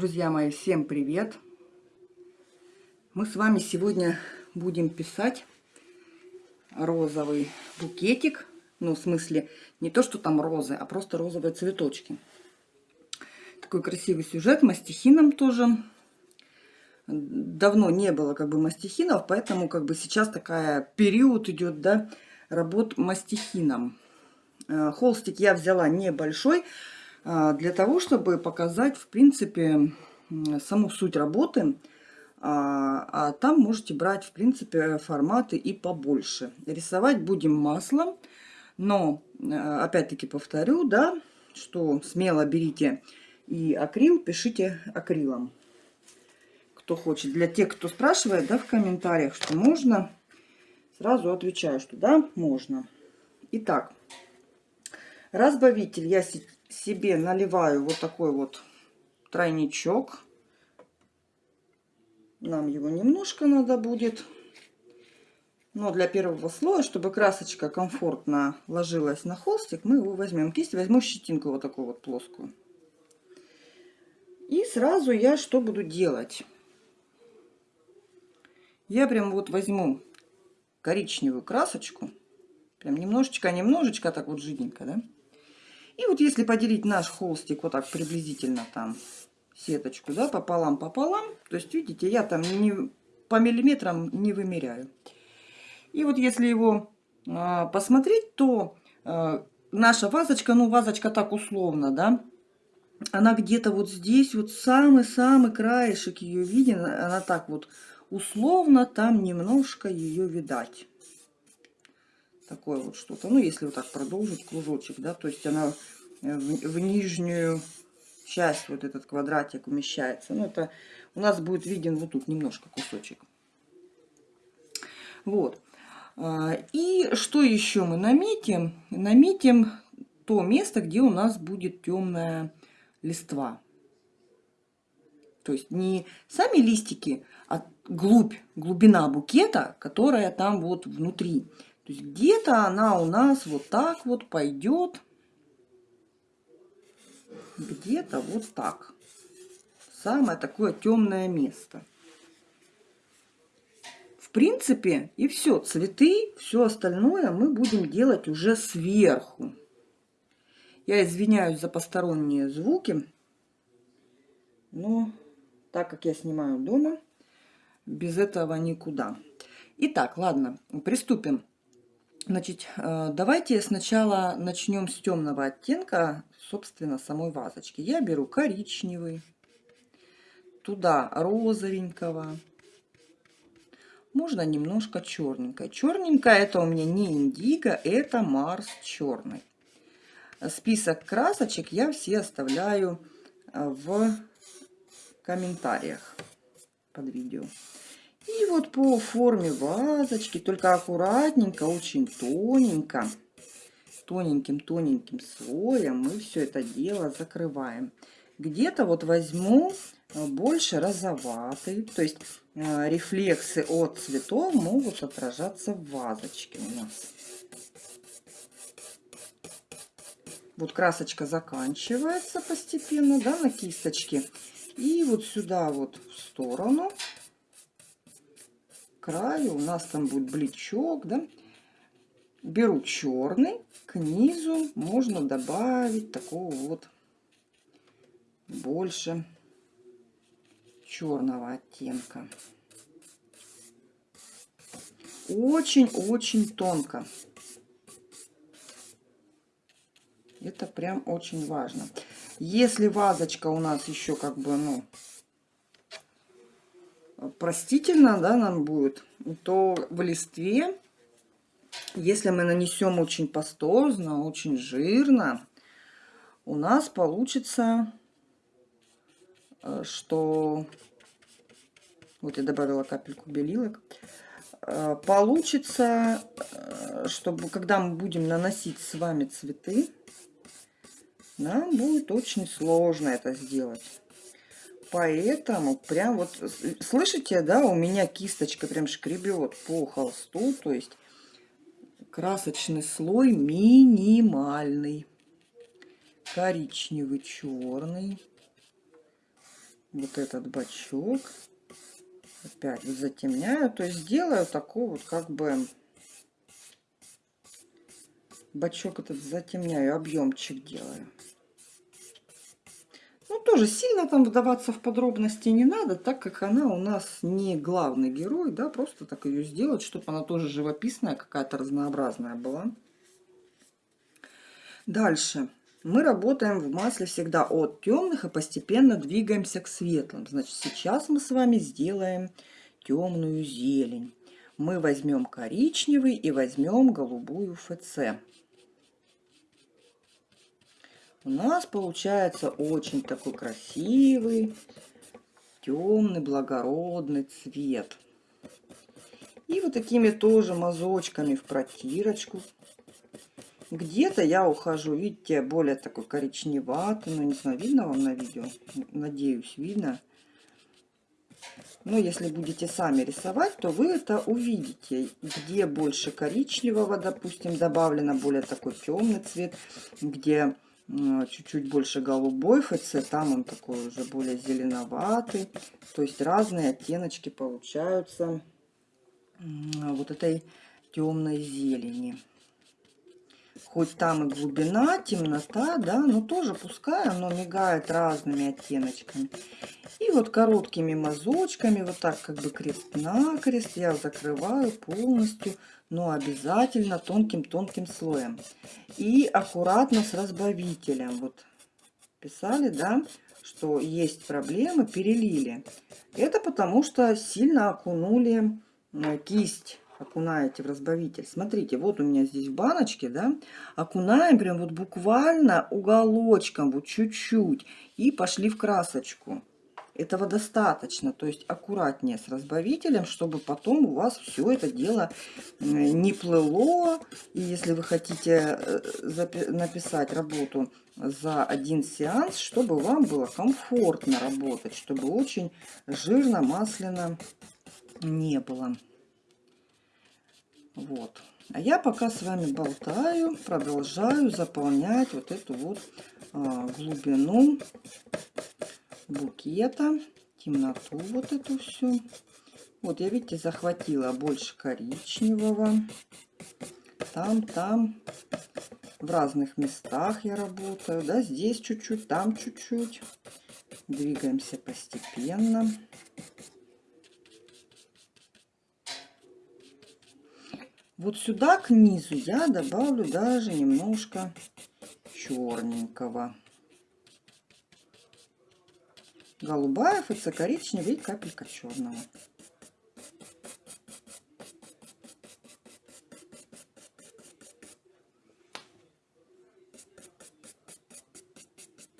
Друзья мои, всем привет! Мы с вами сегодня будем писать розовый букетик. Ну, в смысле, не то, что там розы, а просто розовые цветочки. Такой красивый сюжет, мастихином тоже. Давно не было как бы мастихинов, поэтому как бы сейчас такая период идет, да, работ мастихином. Э, холстик я взяла небольшой, для того, чтобы показать, в принципе, саму суть работы. А, а там можете брать, в принципе, форматы и побольше. Рисовать будем маслом, но, э, опять-таки повторю, да, что смело берите и акрил, пишите акрилом. Кто хочет. Для тех, кто спрашивает, да, в комментариях, что можно, сразу отвечаю, что да, можно. Итак, разбавитель я себе наливаю вот такой вот тройничок. Нам его немножко надо будет. Но для первого слоя, чтобы красочка комфортно ложилась на холстик, мы его возьмем кисть, возьму щетинку вот такую вот плоскую. И сразу я что буду делать? Я прям вот возьму коричневую красочку, прям немножечко-немножечко, так вот жиденько, да? И вот если поделить наш холстик вот так приблизительно там сеточку, да, пополам-пополам, то есть, видите, я там не, по миллиметрам не вымеряю. И вот если его а, посмотреть, то а, наша вазочка, ну, вазочка так условно, да, она где-то вот здесь, вот самый-самый краешек ее виден, она так вот условно, там немножко ее видать такое вот что-то. Ну, если вот так продолжить кружочек, да, то есть она в, в нижнюю часть, вот этот квадратик умещается. Ну, это у нас будет виден вот тут немножко кусочек. Вот. А, и что еще мы наметим? Наметим то место, где у нас будет темная листва. То есть не сами листики, а глубь, глубина букета, которая там вот внутри. То есть где-то она у нас вот так вот пойдет. Где-то вот так. Самое такое темное место. В принципе, и все. Цветы, все остальное мы будем делать уже сверху. Я извиняюсь за посторонние звуки. Но так как я снимаю дома, без этого никуда. Итак, ладно, приступим. Значит, э, давайте сначала начнем с темного оттенка, собственно, самой вазочки. Я беру коричневый, туда розовенького, можно немножко черненькое. Черненькое это у меня не индиго, это Марс черный. Список красочек я все оставляю э, в комментариях под видео. И вот по форме вазочки, только аккуратненько, очень тоненько, тоненьким-тоненьким слоем мы все это дело закрываем. Где-то вот возьму э, больше розоватый, то есть э, рефлексы от цветов могут отражаться в вазочке у нас. Вот красочка заканчивается постепенно, да, на кисточке. И вот сюда вот в сторону краю у нас там будет бличок, да. Беру черный, к низу можно добавить такого вот больше черного оттенка. Очень-очень тонко. Это прям очень важно. Если вазочка у нас еще как бы, ну, простительно, да, нам будет, то в листве, если мы нанесем очень пастозно, очень жирно, у нас получится, э, что... Вот я добавила капельку белилок. Э, получится, э, чтобы когда мы будем наносить с вами цветы, нам будет очень сложно это сделать. Поэтому прям вот, слышите, да, у меня кисточка прям шкребет по холсту, то есть красочный слой минимальный. Коричневый, черный. вот этот бачок. Опять вот затемняю. То есть делаю такой вот как бы бачок этот затемняю, объемчик делаю. Ну, тоже сильно там вдаваться в подробности не надо, так как она у нас не главный герой, да, просто так ее сделать, чтобы она тоже живописная, какая-то разнообразная была. Дальше. Мы работаем в масле всегда от темных и постепенно двигаемся к светлым. Значит, сейчас мы с вами сделаем темную зелень. Мы возьмем коричневый и возьмем голубую ФЦ у нас получается очень такой красивый, темный, благородный цвет. И вот такими тоже мазочками в протирочку. Где-то я ухожу, видите, более такой коричневатый. Ну, не знаю, видно вам на видео? Надеюсь, видно. Но если будете сами рисовать, то вы это увидите. Где больше коричневого, допустим, добавлено более такой темный цвет. Где чуть-чуть больше голубой ФЦ, там он такой уже более зеленоватый. То есть разные оттеночки получаются вот этой темной зелени. Хоть там и глубина, темнота, да, но тоже пускай оно мигает разными оттеночками. И вот короткими мазочками, вот так как бы крест-накрест я закрываю полностью но обязательно тонким-тонким слоем. И аккуратно с разбавителем. Вот писали, да, что есть проблемы, перелили. Это потому что сильно окунули э, кисть окунаете в разбавитель. Смотрите, вот у меня здесь в баночке, да, окунаем прям вот буквально уголочком, вот чуть-чуть, и пошли в красочку. Этого достаточно, то есть аккуратнее с разбавителем, чтобы потом у вас все это дело не плыло. И если вы хотите э, написать работу за один сеанс, чтобы вам было комфортно работать, чтобы очень жирно, масляно не было. Вот. А я пока с вами болтаю, продолжаю заполнять вот эту вот а, глубину букета, темноту вот эту всю. Вот я, видите, захватила больше коричневого. Там, там, в разных местах я работаю. Да, здесь чуть-чуть, там чуть-чуть. Двигаемся постепенно. Вот сюда к низу я добавлю даже немножко черненького голубая, ФЦ коричневый и капелька черного.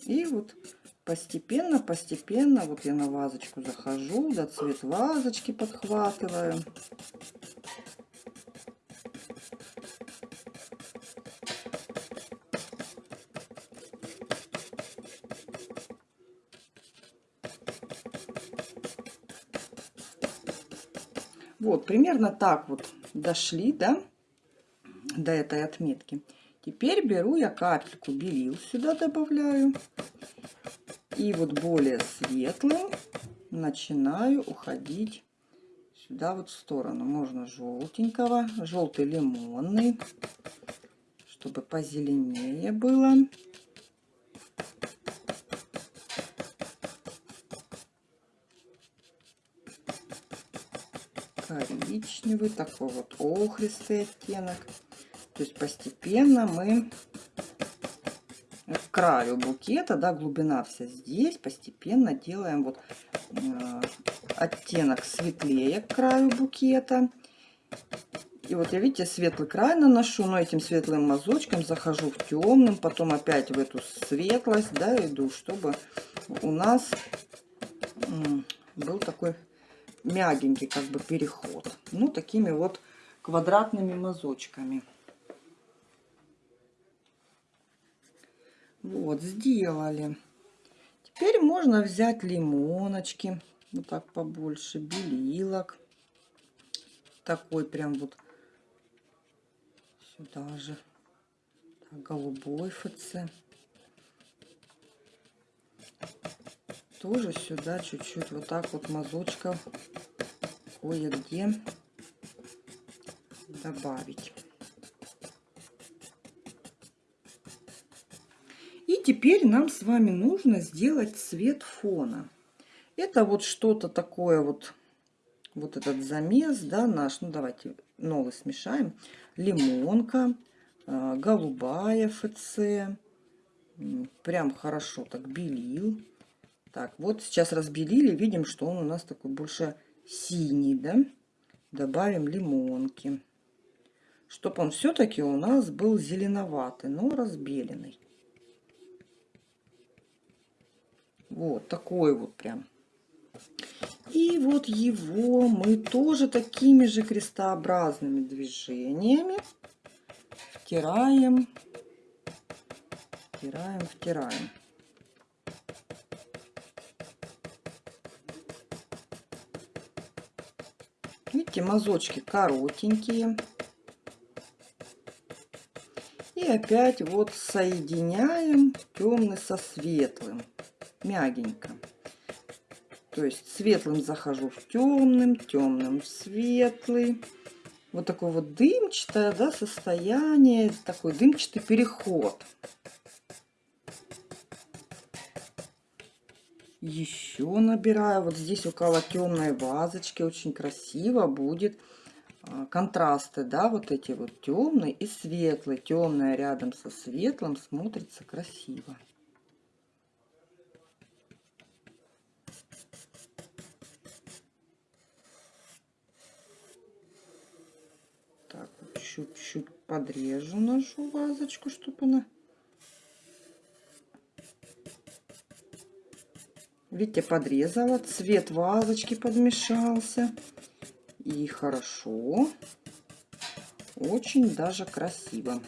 И вот постепенно, постепенно, вот я на вазочку захожу, до цвет вазочки подхватываю. Вот, примерно так вот дошли, да, до этой отметки. Теперь беру я капельку белил сюда добавляю. И вот более светлым начинаю уходить сюда вот в сторону. Можно желтенького, желтый лимонный, чтобы позеленее было. Коричневый, такой вот охристый оттенок. То есть постепенно мы к краю букета, да, глубина вся здесь, постепенно делаем вот э, оттенок светлее к краю букета. И вот я, видите, светлый край наношу, но этим светлым мазочком захожу в темным, потом опять в эту светлость, да, иду, чтобы у нас был такой мягенький как бы переход. Ну, такими вот квадратными мазочками. Вот, сделали. Теперь можно взять лимоночки, вот так побольше, белилок. Такой прям вот сюда же. Так, голубой ФЦ. Тоже сюда чуть-чуть вот так вот мазочков кое-где добавить. И теперь нам с вами нужно сделать цвет фона. Это вот что-то такое вот, вот этот замес, да, наш. Ну, давайте новый смешаем. Лимонка, а, голубая ФЦ. Прям хорошо так белил. Так, вот сейчас разбелили, видим, что он у нас такой больше синий, да? Добавим лимонки. Чтобы он все-таки у нас был зеленоватый, но разбеленный. Вот такой вот прям. И вот его мы тоже такими же крестообразными движениями втираем, втираем, втираем. Видите, мазочки коротенькие. И опять вот соединяем темный со светлым мягенько. То есть светлым захожу в темным, темным в светлый. Вот такое вот дымчатое да, состояние, такой дымчатый переход. Еще набираю. Вот здесь около темной вазочки очень красиво будет а, контрасты, да, вот эти вот темный и светлый. Темное рядом со светлым смотрится красиво. чуть-чуть подрежу нашу вазочку, чтобы она... Видите, подрезала, цвет вазочки подмешался. И хорошо, очень даже красиво.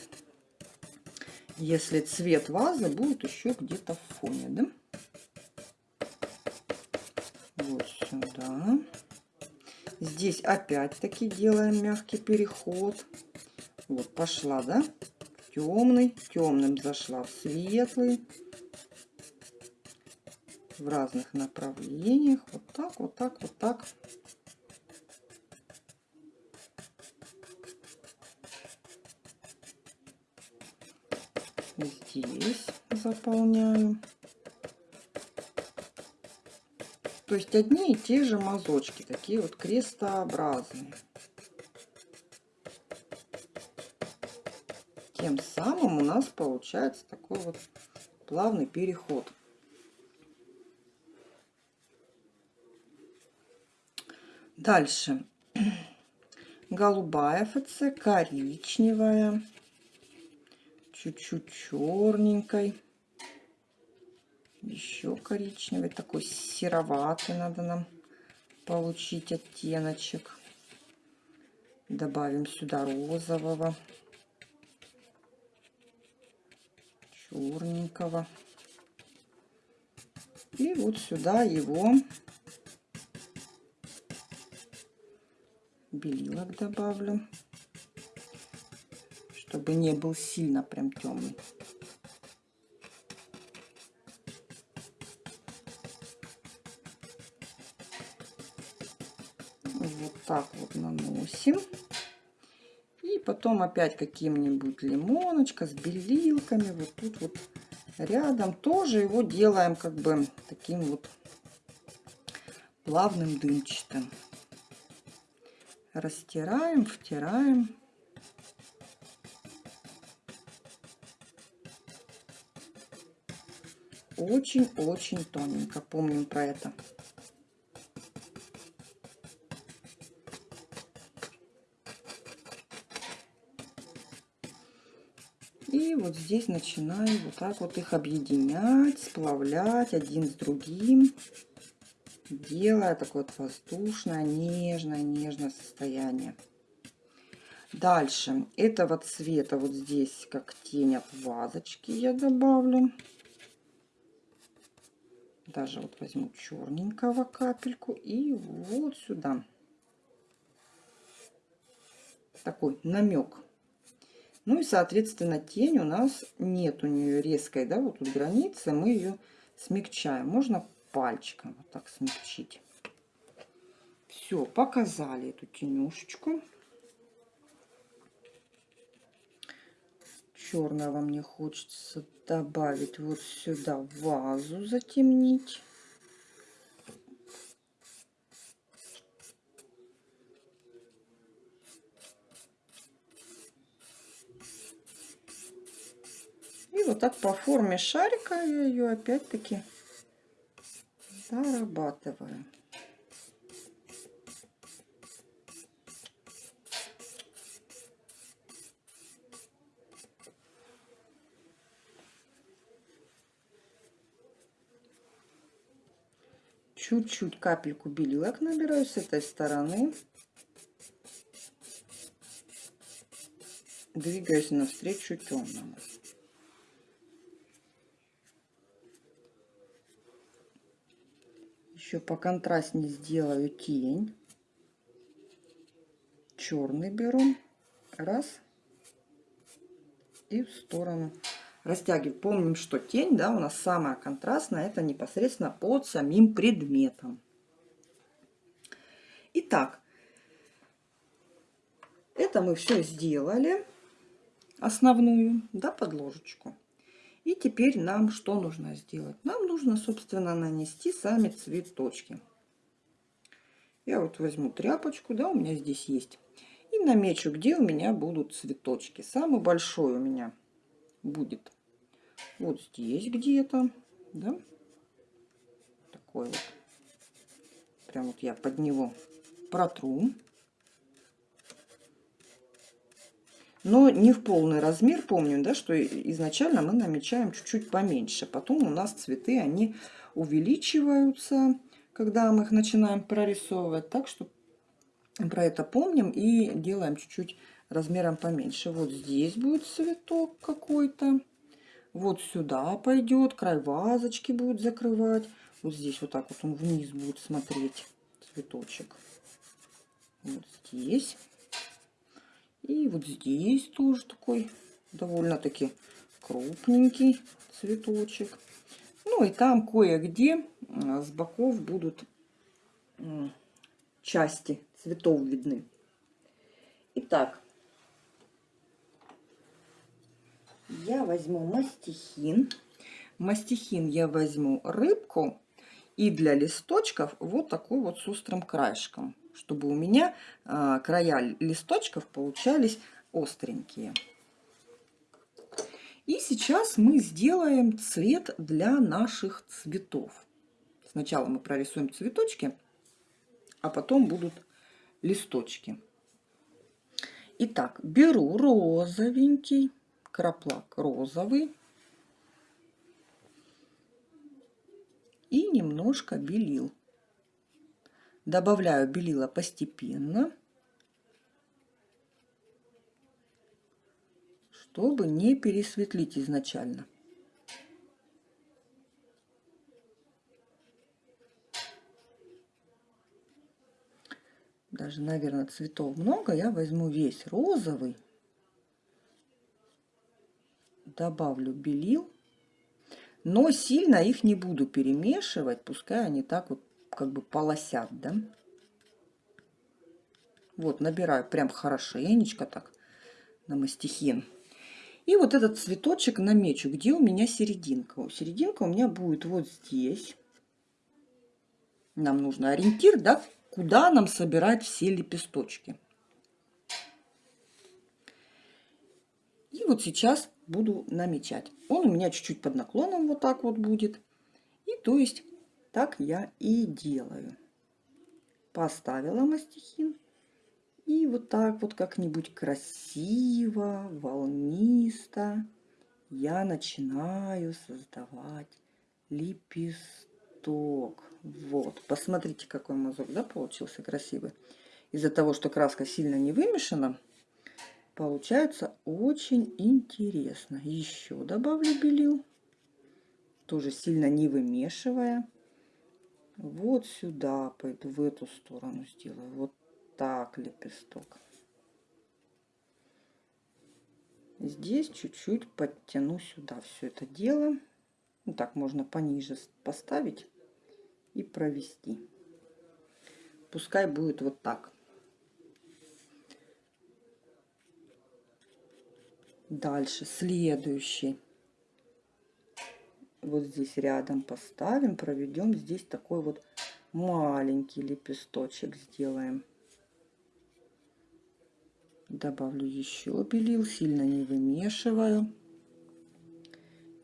Если цвет вазы будет еще где-то в фоне, да? Вот сюда. Здесь опять-таки делаем мягкий переход. Вот пошла, да? Темный, темным зашла в светлый. В разных направлениях. Вот так, вот так, вот так. Здесь заполняю. То есть одни и те же мазочки, такие вот крестообразные. Тем самым у нас получается такой вот плавный переход. Дальше. Голубая ФЦ, коричневая, чуть-чуть черненькой еще коричневый, такой сероватый надо нам получить оттеночек. Добавим сюда розового, черненького. И вот сюда его белилок добавлю, чтобы не был сильно прям темный. так вот наносим. И потом опять каким-нибудь лимоночка с белилками. Вот тут вот рядом тоже его делаем как бы таким вот плавным дымчатым. Растираем, втираем. Очень-очень тоненько. Помним про это. И вот здесь начинаю вот так вот их объединять, сплавлять один с другим, делая такое вот воздушное, нежное, нежное состояние. Дальше этого цвета вот здесь, как тень от вазочки, я добавлю. Даже вот возьму черненького капельку и вот сюда. Такой намек ну и, соответственно, тень у нас нет у нее резкой, да, вот тут граница, мы ее смягчаем. Можно пальчиком вот так смягчить. Все, показали эту тенюшечку. Черного мне хочется добавить вот сюда вазу, затемнить. И вот так по форме шарика я ее опять-таки дорабатываю. Чуть-чуть капельку белилок набираю с этой стороны. Двигаюсь навстречу темному. Еще по контрастнее сделаю тень. Черный беру. Раз. И в сторону растягиваем. Помним, что тень, да, у нас самая контрастная, это непосредственно под самим предметом. Итак, это мы все сделали, основную, да, подложечку. И теперь нам что нужно сделать? Нам нужно, собственно, нанести сами цветочки. Я вот возьму тряпочку, да, у меня здесь есть. И намечу, где у меня будут цветочки. Самый большой у меня будет вот здесь где-то, да, такой вот. Прям вот я под него протру. Но не в полный размер, помним, да, что изначально мы намечаем чуть-чуть поменьше. Потом у нас цветы, они увеличиваются, когда мы их начинаем прорисовывать. Так что про это помним и делаем чуть-чуть размером поменьше. Вот здесь будет цветок какой-то. Вот сюда пойдет, край вазочки будет закрывать. Вот здесь вот так вот он вниз будет смотреть, цветочек. Вот здесь. И вот здесь тоже такой довольно-таки крупненький цветочек. Ну и там кое-где с боков будут части цветов видны. Итак, я возьму мастихин. Мастихин я возьму рыбку. И для листочков вот такой вот с острым краешком чтобы у меня а, края листочков получались остренькие. И сейчас мы сделаем цвет для наших цветов. Сначала мы прорисуем цветочки, а потом будут листочки. Итак, беру розовенький, краплак розовый и немножко белил. Добавляю белила постепенно, чтобы не пересветлить изначально. Даже, наверное, цветов много. Я возьму весь розовый, добавлю белил, но сильно их не буду перемешивать, пускай они так вот как бы полосят, да. Вот, набираю прям хорошенечко так на мастихин. И вот этот цветочек намечу, где у меня серединка. Серединка у меня будет вот здесь. Нам нужно ориентир, да, куда нам собирать все лепесточки. И вот сейчас буду намечать. Он у меня чуть-чуть под наклоном вот так вот будет. И то есть так я и делаю. Поставила мастихин. И вот так вот как-нибудь красиво, волнисто я начинаю создавать лепесток. Вот, посмотрите, какой мазок, да, получился красивый. Из-за того, что краска сильно не вымешана, получается очень интересно. Еще добавлю белил, тоже сильно не вымешивая вот сюда пойду, в эту сторону сделаю. Вот так лепесток. Здесь чуть-чуть подтяну сюда все это дело. Вот так можно пониже поставить. и провести. Пускай будет вот так. Дальше следующий. Вот здесь рядом поставим, проведем здесь такой вот маленький лепесточек сделаем. Добавлю еще белил, сильно не вымешиваю.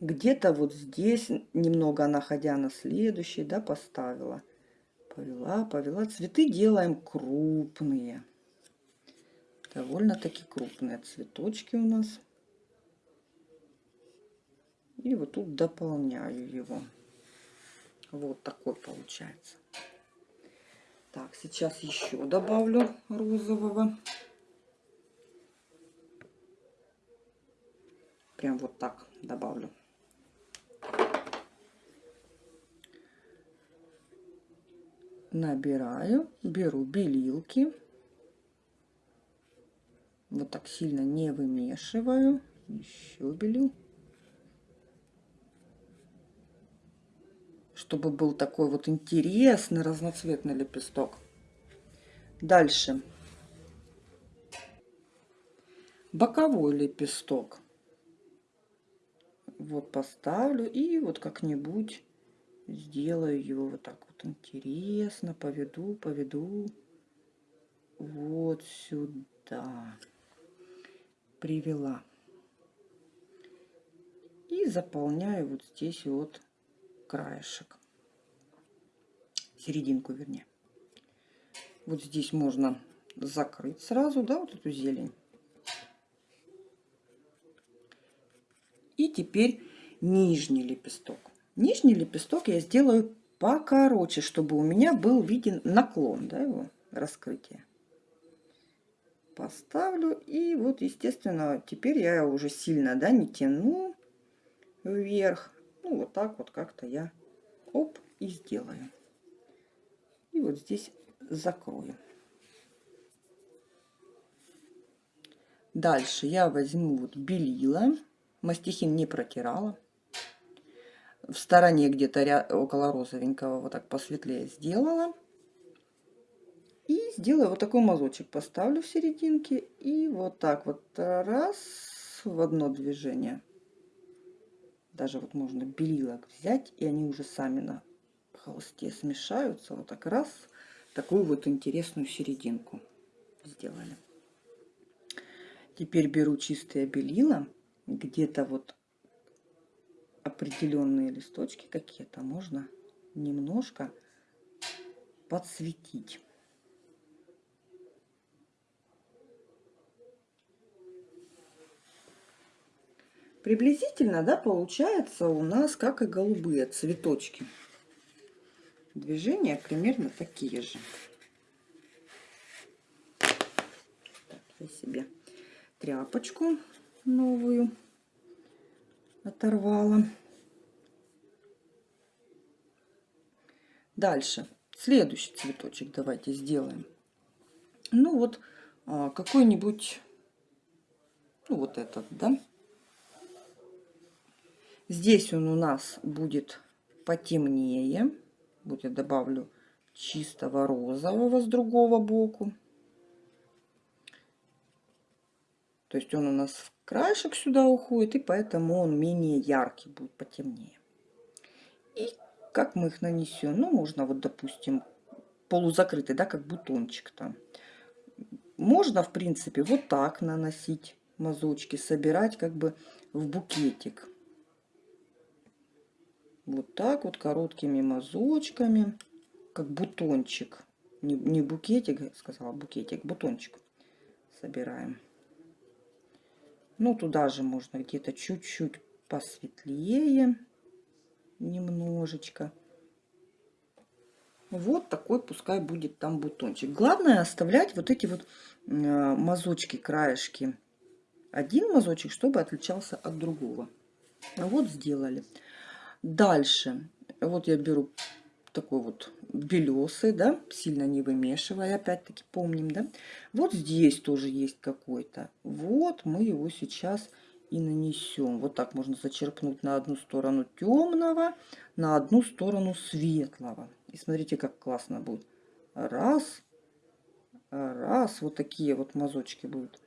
Где-то вот здесь, немного находя на следующий, да, поставила. Повела, повела. Цветы делаем крупные. Довольно-таки крупные цветочки у нас. И вот тут дополняю его. Вот такой получается. Так, сейчас еще добавлю розового. Прям вот так добавлю. Набираю, беру белилки. Вот так сильно не вымешиваю. Еще белил. Чтобы был такой вот интересный разноцветный лепесток. Дальше. Боковой лепесток. Вот поставлю и вот как-нибудь сделаю его вот так вот интересно. Поведу, поведу. Вот сюда. Привела. И заполняю вот здесь вот краешек. Серединку, вернее. Вот здесь можно закрыть сразу, да, вот эту зелень. И теперь нижний лепесток. Нижний лепесток я сделаю покороче, чтобы у меня был виден наклон, да, его раскрытие. Поставлю и вот, естественно, теперь я уже сильно, да, не тяну вверх, ну, вот так вот как-то я оп и сделаю. И вот здесь закрою. Дальше я возьму вот белила. Мастихин не протирала. В стороне где-то около розовенького вот так посветлее сделала. И сделаю вот такой мазочек. Поставлю в серединке. И вот так вот раз в одно движение даже вот можно белилок взять, и они уже сами на холсте смешаются. Вот так раз, такую вот интересную серединку сделали. Теперь беру чистые белила, где-то вот определенные листочки какие-то можно немножко подсветить. Приблизительно, да, получается у нас, как и голубые цветочки. Движения примерно такие же. Так, я себе тряпочку новую оторвала. Дальше. Следующий цветочек давайте сделаем. Ну вот а, какой-нибудь, ну вот этот, да, Здесь он у нас будет потемнее. Вот я добавлю чистого розового с другого боку. То есть он у нас в краешек сюда уходит, и поэтому он менее яркий будет, потемнее. И как мы их нанесем? Ну, можно вот, допустим, полузакрытый, да, как бутончик там. Можно, в принципе, вот так наносить мазочки, собирать как бы в букетик. Вот так вот короткими мазочками, как бутончик. Не, не букетик, сказала букетик, бутончик собираем. Ну, туда же можно где-то чуть-чуть посветлее, немножечко. Вот такой пускай будет там бутончик. Главное оставлять вот эти вот э, мазочки, краешки. Один мазочек, чтобы отличался от другого. Вот сделали. Дальше, вот я беру такой вот белесый, да, сильно не вымешивая, опять-таки помним, да. Вот здесь тоже есть какой-то. Вот мы его сейчас и нанесем. Вот так можно зачерпнуть на одну сторону темного, на одну сторону светлого. И смотрите, как классно будет. Раз, раз, вот такие вот мазочки будут.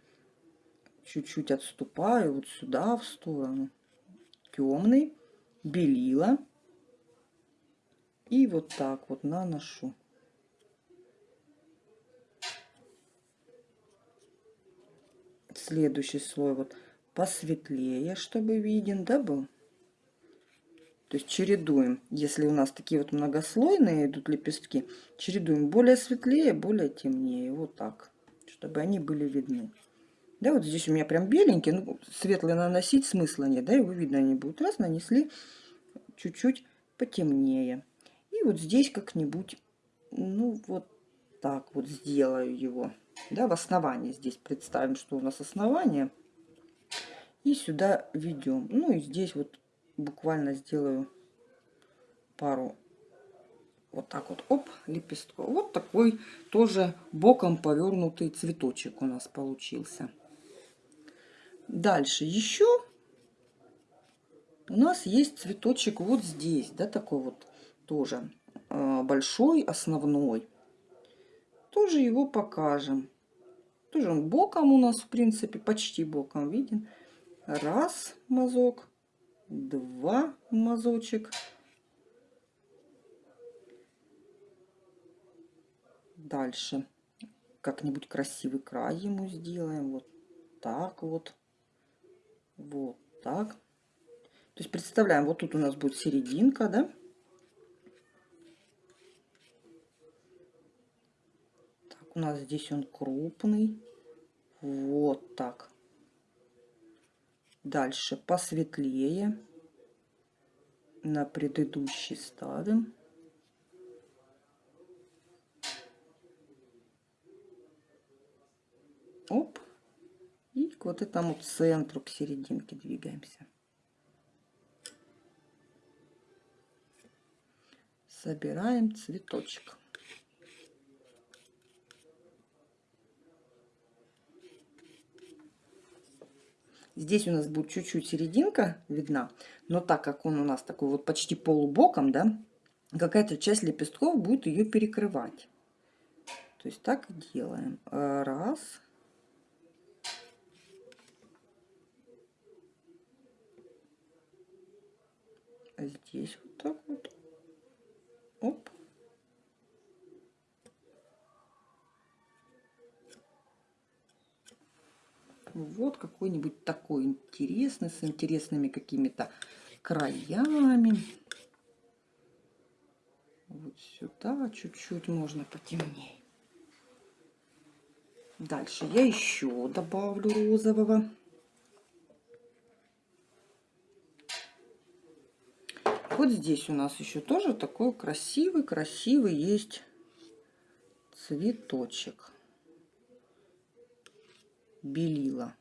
Чуть-чуть отступаю вот сюда в сторону. Темный, белила. И вот так вот наношу. Следующий слой вот посветлее, чтобы виден, да, был. То есть чередуем. Если у нас такие вот многослойные идут лепестки, чередуем более светлее, более темнее. Вот так, чтобы они были видны. Да, вот здесь у меня прям беленькие, ну, светлые наносить смысла нет, да, его видно они будут. Раз, нанесли чуть-чуть потемнее. И вот здесь как-нибудь, ну, вот так вот сделаю его. Да, в основании здесь представим, что у нас основание. И сюда ведем. Ну и здесь вот буквально сделаю пару вот так вот, оп, лепестков. Вот такой тоже боком повернутый цветочек у нас получился. Дальше еще у нас есть цветочек вот здесь, да, такой вот тоже э, большой, основной. Тоже его покажем. Тоже он боком у нас, в принципе, почти боком виден. Раз мазок, два мазочек. Дальше как-нибудь красивый край ему сделаем. Вот так вот. Вот так. То есть представляем, вот тут у нас будет серединка, да? Так, у нас здесь он крупный. Вот так. Дальше посветлее. На предыдущий ставим. Оп. К вот этому центру, к серединке двигаемся. Собираем цветочек. Здесь у нас будет чуть-чуть серединка видна, но так как он у нас такой вот почти полубоком, да, какая-то часть лепестков будет ее перекрывать. То есть так делаем. Раз. Здесь вот так вот. Оп. Вот какой-нибудь такой интересный, с интересными какими-то краями. Вот сюда чуть-чуть можно потемнее. Дальше я еще добавлю розового. Вот здесь у нас еще тоже такой красивый-красивый есть цветочек белила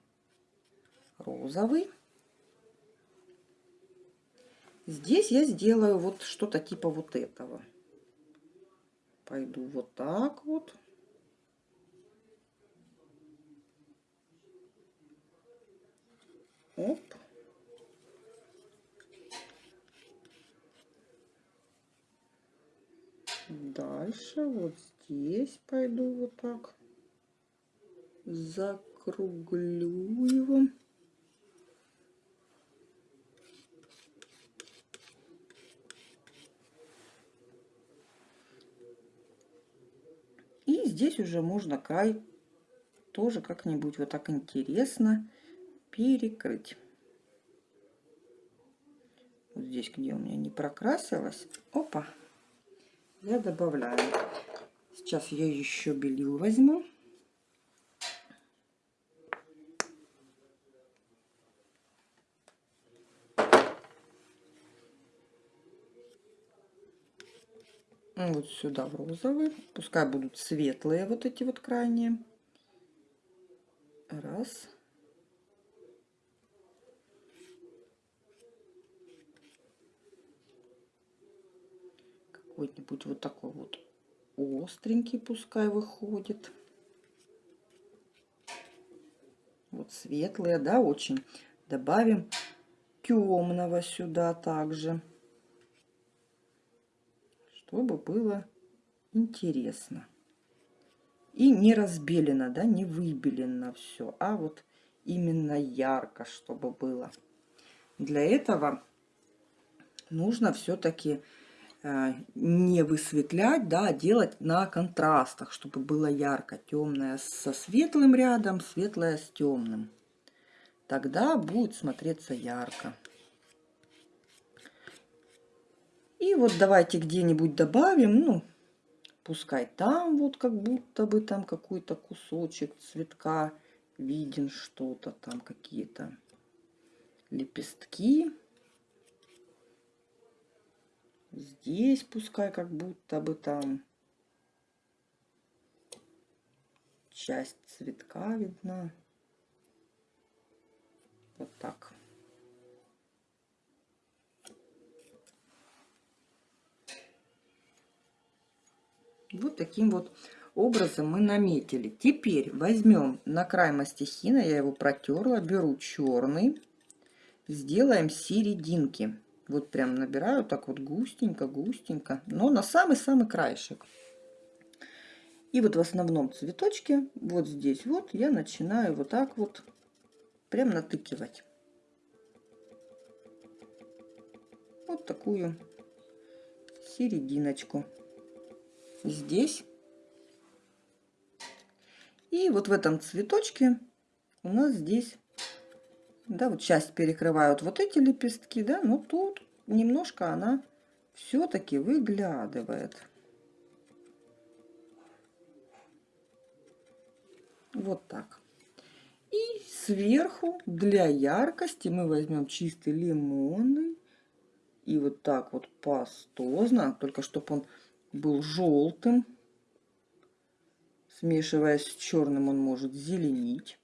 розовый. Здесь я сделаю вот что-то типа вот этого. Пойду вот так вот. Оп. Дальше вот здесь пойду вот так. За округлю его. И здесь уже можно край тоже как-нибудь вот так интересно перекрыть. Вот здесь, где у меня не прокрасилось, опа, я добавляю. Сейчас я еще белил возьму. вот сюда в розовый. Пускай будут светлые вот эти вот крайние. Раз. Какой-нибудь вот такой вот остренький пускай выходит. Вот светлые, да, очень. Добавим темного сюда также чтобы было интересно. И не разбелено, да, не выбелено все, а вот именно ярко, чтобы было. Для этого нужно все-таки не высветлять, да, а делать на контрастах, чтобы было ярко. Темное со светлым рядом, светлое с темным. Тогда будет смотреться ярко. И вот давайте где-нибудь добавим, ну, пускай там вот как будто бы там какой-то кусочек цветка виден, что-то там, какие-то лепестки. Здесь пускай как будто бы там часть цветка видна. Вот так. Вот таким вот образом мы наметили. Теперь возьмем на край мастихина, я его протерла, беру черный, сделаем серединки. Вот прям набираю так вот густенько, густенько, но на самый-самый краешек. И вот в основном цветочке, вот здесь вот, я начинаю вот так вот прям натыкивать. Вот такую серединочку здесь. И вот в этом цветочке у нас здесь, да, вот часть перекрывают вот эти лепестки, да, но тут немножко она все-таки выглядывает. Вот так. И сверху для яркости мы возьмем чистый лимонный. И вот так вот пастозно, только чтобы он был желтым. Смешиваясь с черным, он может зеленить.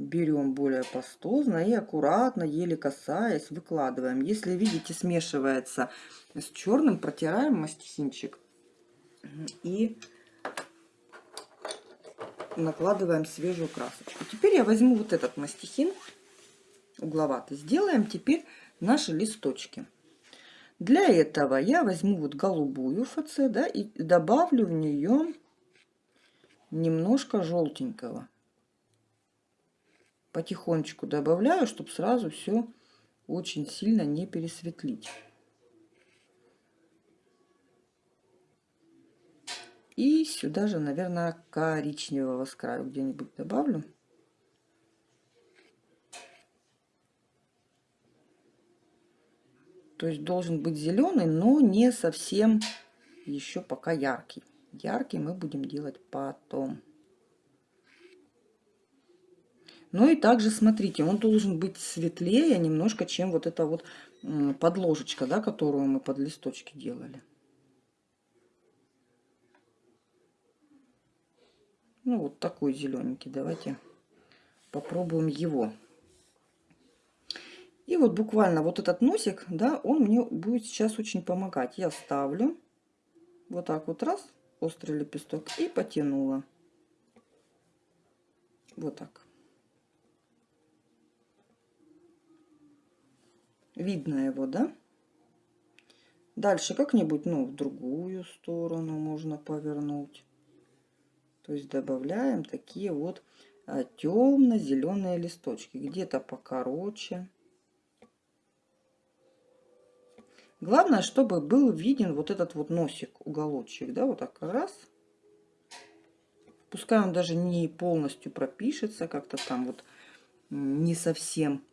Берем более пастозно и аккуратно, еле касаясь, выкладываем. Если видите, смешивается с черным, протираем мастихинчик и накладываем свежую красочку. Теперь я возьму вот этот мастихин угловатый. Сделаем теперь наши листочки. Для этого я возьму вот голубую ФЦ, да, и добавлю в нее немножко желтенького. Потихонечку добавляю, чтобы сразу все очень сильно не пересветлить. И сюда же, наверное, коричневого с краю где-нибудь добавлю. То есть должен быть зеленый, но не совсем еще пока яркий. Яркий мы будем делать потом. Ну и также смотрите, он должен быть светлее немножко, чем вот эта вот подложечка, да, которую мы под листочки делали. Ну вот такой зелененький. Давайте попробуем его. И вот буквально вот этот носик, да, он мне будет сейчас очень помогать. Я ставлю вот так вот раз, острый лепесток и потянула. Вот так. Видно его, да? Дальше как-нибудь, ну, в другую сторону можно повернуть. То есть добавляем такие вот а, темно-зеленые листочки. Где-то покороче. Главное, чтобы был виден вот этот вот носик, уголочек, да, вот так раз. Пускай он даже не полностью пропишется, как-то там вот не совсем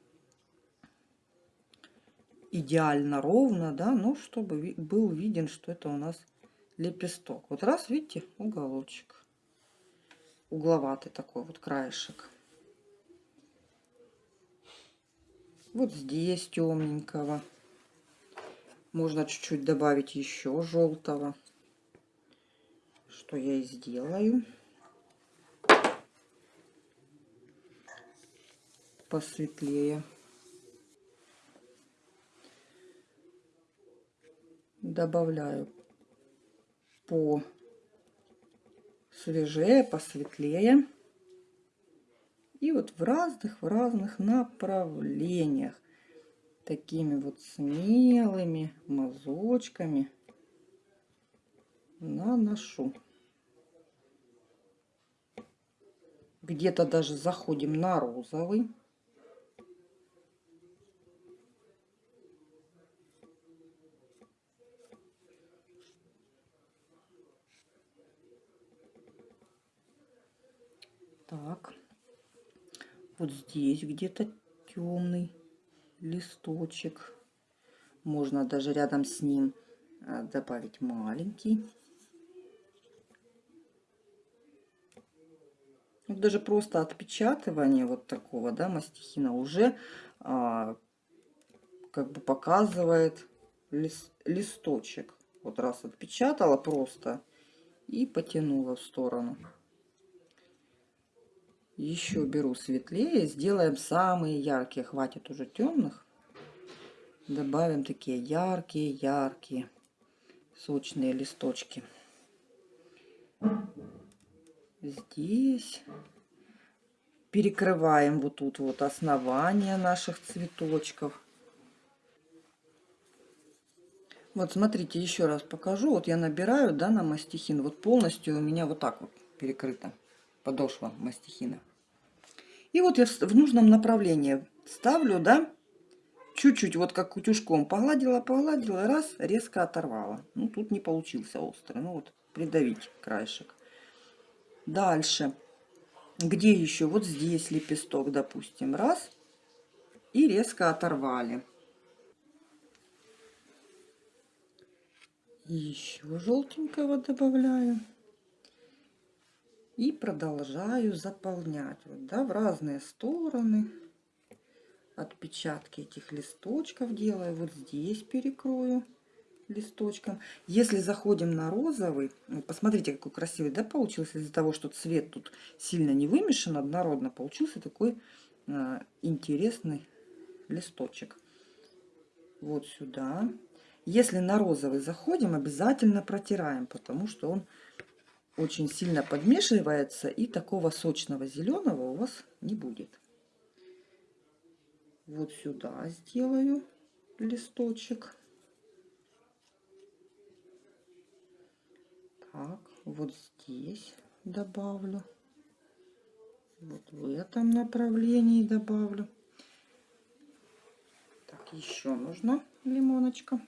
идеально ровно, да, но чтобы был виден, что это у нас лепесток. Вот раз, видите, уголочек. Угловатый такой вот краешек. Вот здесь темненького. Можно чуть-чуть добавить еще желтого, что я и сделаю. Посветлее. Добавляю по свежее, посветлее. И вот в разных, в разных направлениях такими вот смелыми мазочками наношу. Где-то даже заходим на розовый. Так, вот здесь где-то темный листочек. Можно даже рядом с ним а, добавить маленький. Вот даже просто отпечатывание вот такого, да, мастихина уже а, как бы показывает лист, листочек. Вот раз отпечатала просто и потянула в сторону. Еще беру светлее, сделаем самые яркие, хватит уже темных. Добавим такие яркие, яркие, сочные листочки. Здесь перекрываем вот тут вот основание наших цветочков. Вот смотрите, еще раз покажу. Вот я набираю, да, на мастихин. Вот полностью у меня вот так вот перекрыта подошва мастихина. И вот я в нужном направлении ставлю, да, чуть-чуть, вот как утюжком погладила, погладила, раз, резко оторвала. Ну, тут не получился острый, ну вот, придавить краешек. Дальше, где еще? Вот здесь лепесток, допустим, раз, и резко оторвали. еще желтенького добавляю. И продолжаю заполнять вот, да, в разные стороны. Отпечатки этих листочков делаю. Вот здесь перекрою листочком. Если заходим на розовый, посмотрите, какой красивый, да, получился из-за того, что цвет тут сильно не вымешан однородно, получился такой э, интересный листочек. Вот сюда. Если на розовый заходим, обязательно протираем, потому что он очень сильно подмешивается, и такого сочного зеленого у вас не будет. Вот сюда сделаю листочек. Так, вот здесь добавлю. Вот в этом направлении добавлю. Так, еще нужно лимоночка.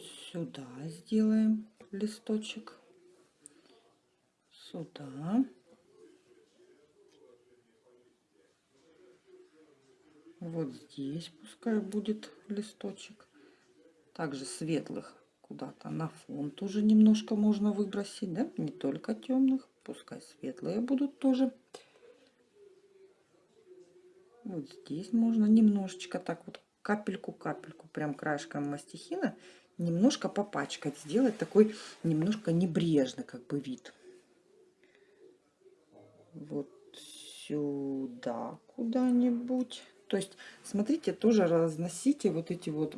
Вот сюда сделаем листочек. Сюда. Вот здесь пускай будет листочек. Также светлых куда-то на фон тоже немножко можно выбросить да? Не только темных пускай светлые будут тоже. Вот здесь можно немножечко так вот капельку капельку прям краешком мастихина немножко попачкать, сделать такой немножко небрежный как бы вид. Вот сюда куда-нибудь. То есть, смотрите, тоже разносите вот эти вот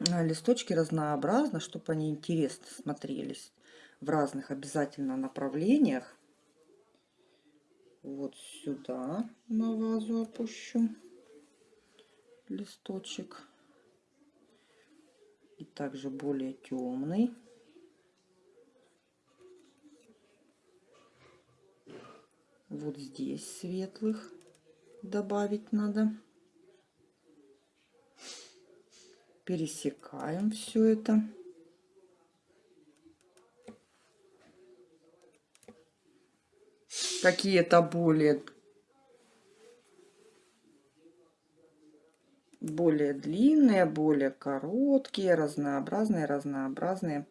листочки разнообразно, чтобы они интересно смотрелись в разных обязательно направлениях. Вот сюда на вазу опущу листочек и также более темный. Вот здесь светлых добавить надо. Пересекаем все это. Какие-то более более длинные, более короткие, разнообразные, разнообразные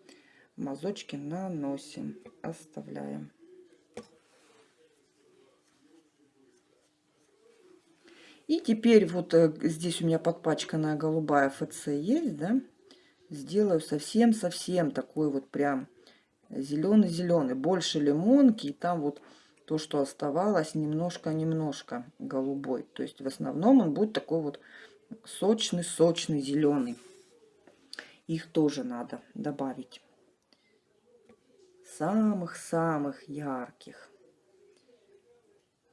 мазочки наносим, оставляем. И теперь вот э, здесь у меня подпачканная голубая ФЦ есть, да, сделаю совсем-совсем такой вот прям зеленый-зеленый, больше лимонки, и там вот то, что оставалось, немножко-немножко голубой. То есть в основном он будет такой вот сочный, сочный, зеленый. их тоже надо добавить. Самых-самых ярких.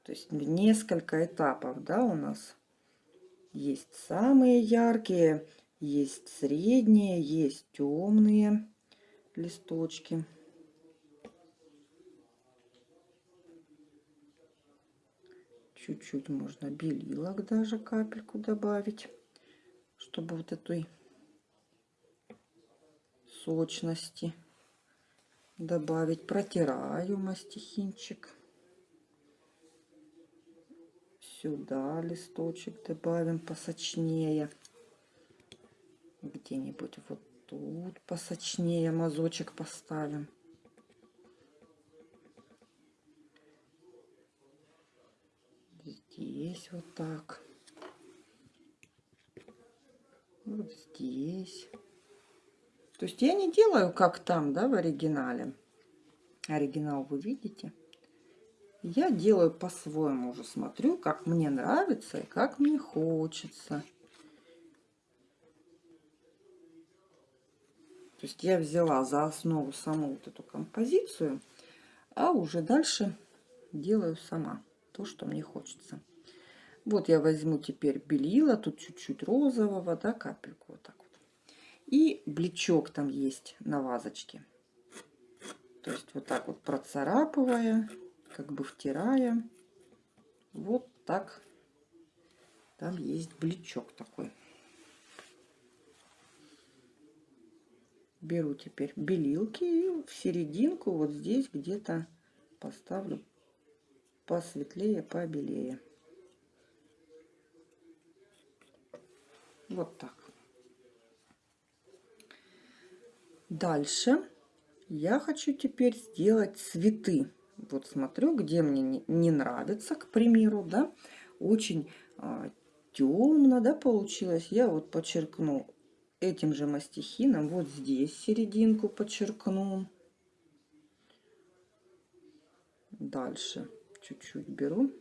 То есть несколько этапов, да, у нас есть самые яркие, есть средние, есть темные листочки. Чуть-чуть можно белилок даже капельку добавить, чтобы вот этой сочности добавить. Протираю мастихинчик. Сюда листочек добавим посочнее. Где-нибудь вот тут посочнее мазочек поставим. Здесь вот так. Вот здесь. То есть я не делаю как там, да, в оригинале. Оригинал вы видите. Я делаю по-своему уже, смотрю, как мне нравится и как мне хочется. То есть я взяла за основу саму вот эту композицию, а уже дальше делаю сама то, что мне хочется. Вот я возьму теперь белила, тут чуть-чуть розового, да, капельку вот так вот. И блечок там есть на вазочке. То есть вот так вот процарапывая, как бы втирая, вот так там есть блечок такой. беру теперь белилки и в серединку вот здесь где-то поставлю посветлее, побелее. Вот так. Дальше я хочу теперь сделать цветы. Вот смотрю, где мне не нравится, к примеру, да, очень а, темно, да, получилось. Я вот подчеркну этим же мастихином вот здесь серединку подчеркну. Дальше чуть-чуть беру.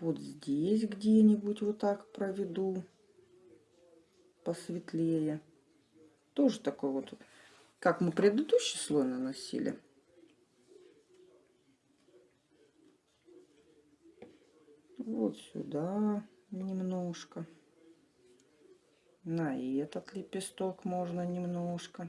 Вот здесь где-нибудь вот так проведу посветлее. Тоже такой вот, как мы предыдущий слой наносили. вот сюда немножко. На этот лепесток можно немножко.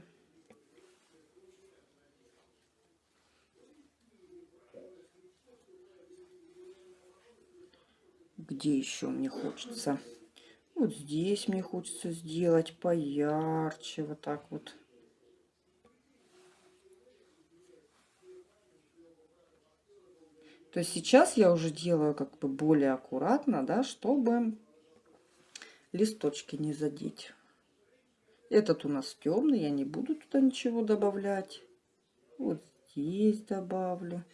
Где еще мне хочется? Вот здесь мне хочется сделать поярче, вот так вот. То есть сейчас я уже делаю как бы более аккуратно, да, чтобы листочки не задеть. Этот у нас темный, я не буду туда ничего добавлять. Вот здесь добавлю.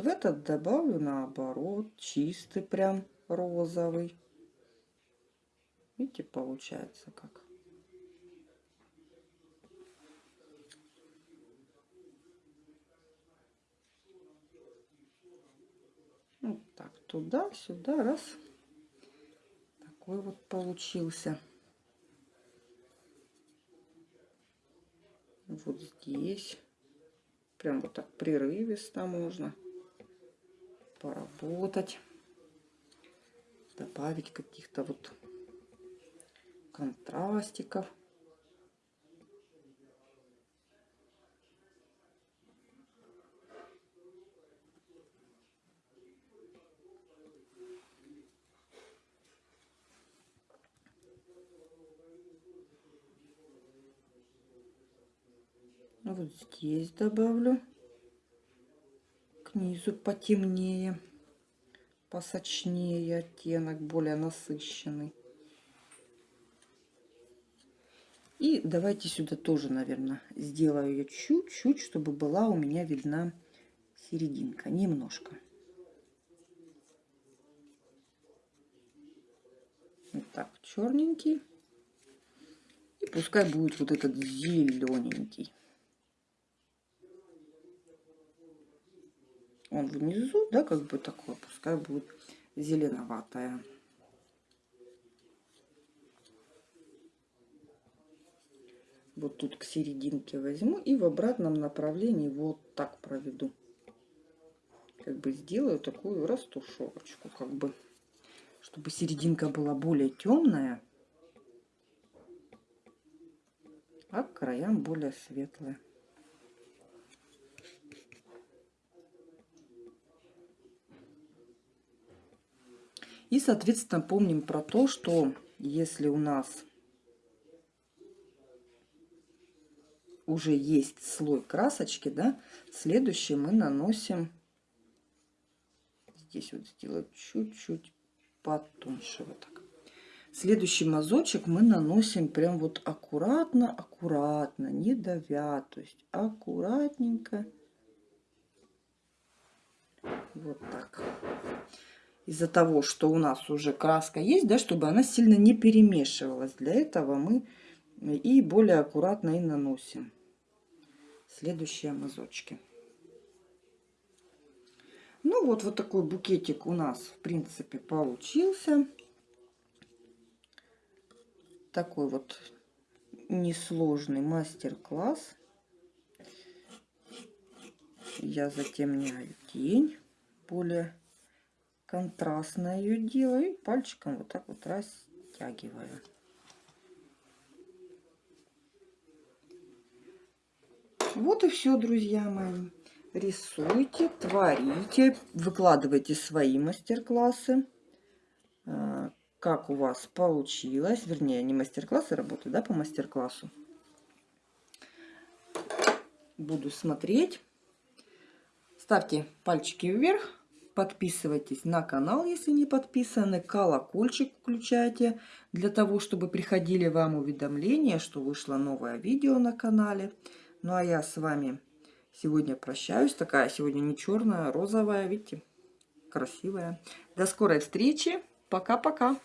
В этот добавлю наоборот, чистый прям розовый. Видите, получается как. Вот так, туда-сюда, раз. Такой вот получился. Вот здесь. Прям вот так прерывисто можно поработать. Добавить каких-то вот контрастиков. вот здесь добавлю к потемнее посочнее оттенок более насыщенный И давайте сюда тоже, наверное, сделаю ее чуть-чуть, чтобы была у меня видна серединка. Немножко. Вот так, черненький. И пускай будет вот этот зелененький. Он внизу, да, как бы такой, пускай будет зеленоватая. вот тут к серединке возьму и в обратном направлении вот так проведу. Как бы сделаю такую растушевочку, как бы, чтобы серединка была более темная, а к краям более светлая. И, соответственно, помним про то, что если у нас уже есть слой красочки, да, следующий мы наносим, здесь вот сделать чуть-чуть потоньше, вот так. Следующий мазочек мы наносим прям вот аккуратно, аккуратно, не давя, то есть аккуратненько. Вот так. Из-за того, что у нас уже краска есть, да, чтобы она сильно не перемешивалась. Для этого мы и более аккуратно и наносим следующие мазочки. Ну вот, вот такой букетик у нас, в принципе, получился. Такой вот несложный мастер-класс. Я затемняю тень, более контрастно ее делаю. И пальчиком вот так вот растягиваю. Вот и все, друзья мои. Рисуйте, творите, выкладывайте свои мастер-классы. А, как у вас получилось. Вернее, не мастер-классы работают, да, по мастер-классу. Буду смотреть. Ставьте пальчики вверх. Подписывайтесь на канал, если не подписаны. Колокольчик включайте, для того, чтобы приходили вам уведомления, что вышло новое видео на канале. Ну а я с вами сегодня прощаюсь. Такая сегодня не черная, а розовая, видите, красивая. До скорой встречи. Пока-пока.